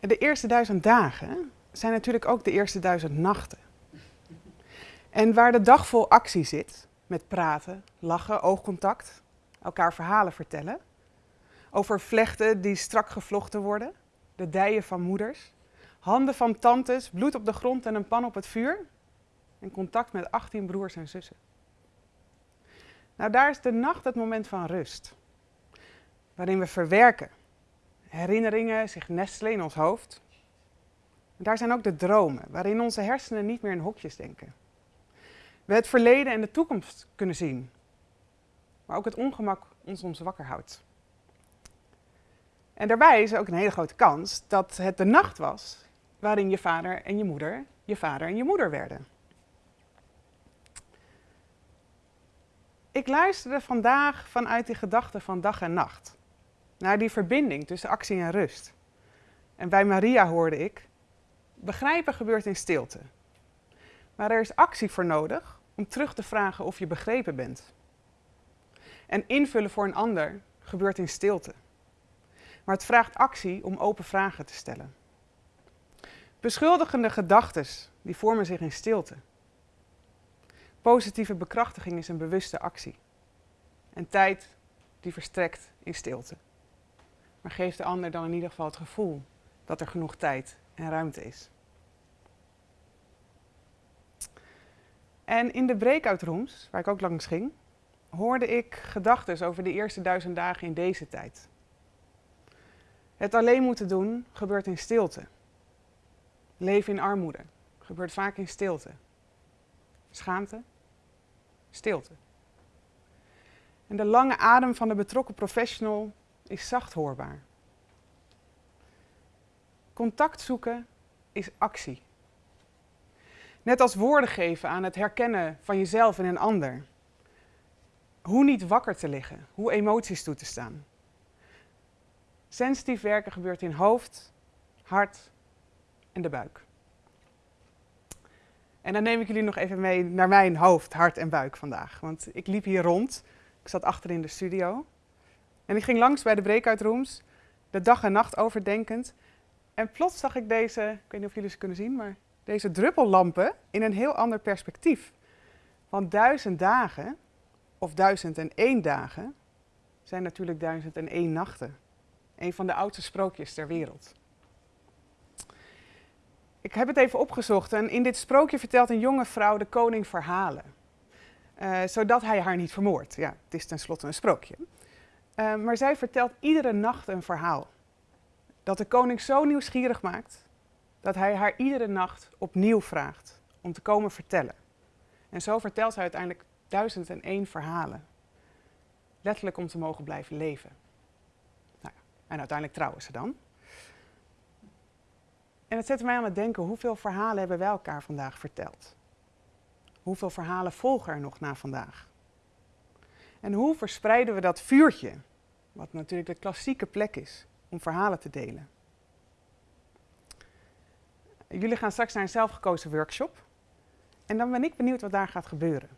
De eerste duizend dagen zijn natuurlijk ook de eerste duizend nachten. En waar de dag vol actie zit, met praten, lachen, oogcontact, elkaar verhalen vertellen, over vlechten die strak gevlochten worden, de dijen van moeders, handen van tantes, bloed op de grond en een pan op het vuur, en contact met 18 broers en zussen. Nou, daar is de nacht het moment van rust, waarin we verwerken, herinneringen zich nestelen in ons hoofd. En daar zijn ook de dromen, waarin onze hersenen niet meer in hokjes denken. We het verleden en de toekomst kunnen zien, maar ook het ongemak ons soms wakker houdt. En daarbij is er ook een hele grote kans dat het de nacht was waarin je vader en je moeder je vader en je moeder werden. Ik luisterde vandaag vanuit die gedachte van dag en nacht naar die verbinding tussen actie en rust. En bij Maria hoorde ik: begrijpen gebeurt in stilte. Maar er is actie voor nodig om terug te vragen of je begrepen bent. En invullen voor een ander gebeurt in stilte. Maar het vraagt actie om open vragen te stellen. Beschuldigende gedachten die vormen zich in stilte. Positieve bekrachtiging is een bewuste actie. En tijd die verstrekt in stilte. Maar geeft de ander dan in ieder geval het gevoel dat er genoeg tijd en ruimte is. En in de breakout rooms, waar ik ook langs ging, hoorde ik gedachten over de eerste duizend dagen in deze tijd. Het alleen moeten doen gebeurt in stilte. Leven in armoede gebeurt vaak in stilte. Schaamte, stilte. En de lange adem van de betrokken professional is zacht hoorbaar. Contact zoeken is actie. Net als woorden geven aan het herkennen van jezelf en een ander. Hoe niet wakker te liggen, hoe emoties toe te staan. Sensitief werken gebeurt in hoofd, hart en de buik. En dan neem ik jullie nog even mee naar mijn hoofd, hart en buik vandaag. Want ik liep hier rond, ik zat achter in de studio. En ik ging langs bij de breakout rooms, de dag en nacht overdenkend. En plots zag ik deze, ik weet niet of jullie ze kunnen zien, maar deze druppellampen in een heel ander perspectief. Want duizend dagen, of duizend en één dagen, zijn natuurlijk duizend en één nachten. Een van de oudste sprookjes ter wereld. Ik heb het even opgezocht en in dit sprookje vertelt een jonge vrouw de koning verhalen. Uh, zodat hij haar niet vermoordt. Ja, het is tenslotte een sprookje. Uh, maar zij vertelt iedere nacht een verhaal. Dat de koning zo nieuwsgierig maakt dat hij haar iedere nacht opnieuw vraagt om te komen vertellen. En zo vertelt zij uiteindelijk duizend en één verhalen. Letterlijk om te mogen blijven leven. Nou, en uiteindelijk trouwen ze dan. En het zette mij aan het denken, hoeveel verhalen hebben wij elkaar vandaag verteld? Hoeveel verhalen volgen er nog na vandaag? En hoe verspreiden we dat vuurtje, wat natuurlijk de klassieke plek is om verhalen te delen? Jullie gaan straks naar een zelfgekozen workshop. En dan ben ik benieuwd wat daar gaat gebeuren.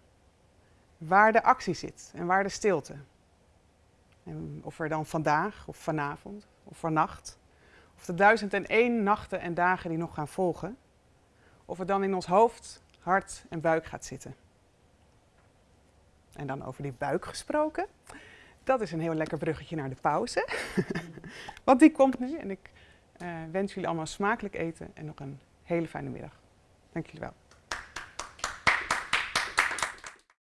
Waar de actie zit en waar de stilte. En of er dan vandaag of vanavond of vannacht of de duizend en één nachten en dagen die nog gaan volgen, of het dan in ons hoofd, hart en buik gaat zitten. En dan over die buik gesproken, dat is een heel lekker bruggetje naar de pauze. Want die komt nu en ik uh, wens jullie allemaal smakelijk eten en nog een hele fijne middag. Dank jullie wel.